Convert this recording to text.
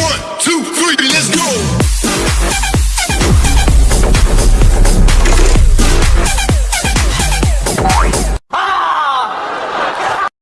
One.